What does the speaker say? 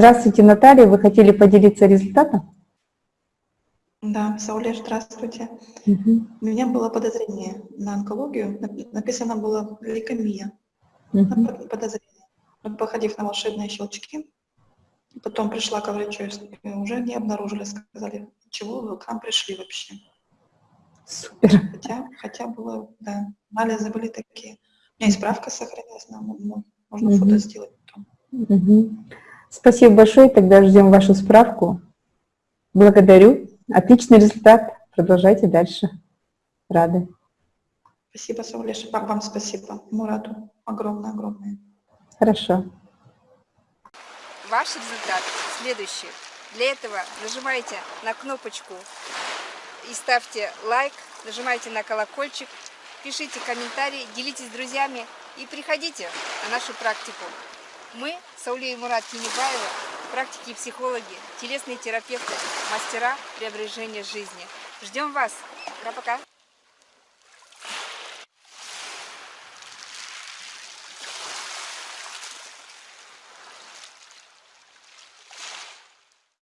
Здравствуйте, Наталья. Вы хотели поделиться результатом? Да, Сауле, здравствуйте. Угу. У меня было подозрение на онкологию. Нап- Написано было лейкомия. Угу. под- Подозрение. Вот походив на волшебные щелчки, потом пришла к врачу, и уже не обнаружили, сказали, чего вы к нам пришли вообще. Супер. Хотя, хотя было, да, анализы были такие. У меня и справка сохранилась, нам ну, можно Мгм. фото сделать потом. Мгм. Спасибо большое. Тогда ждем вашу справку. Благодарю. Отличный результат. Продолжайте дальше. Рады. Спасибо, Саулеша, вам спасибо. Мураду огромное-огромное. Хорошо. Ваш результат следующий. Для этого нажимайте на кнопочку и ставьте лайк, нажимайте на колокольчик, пишите комментарии, делитесь с друзьями и приходите на нашу практику. Мы, Сауле Мурат Тинебаева, практики и психологи, телесные терапевты, мастера преображения жизни. Ждем вас. Пока-пока.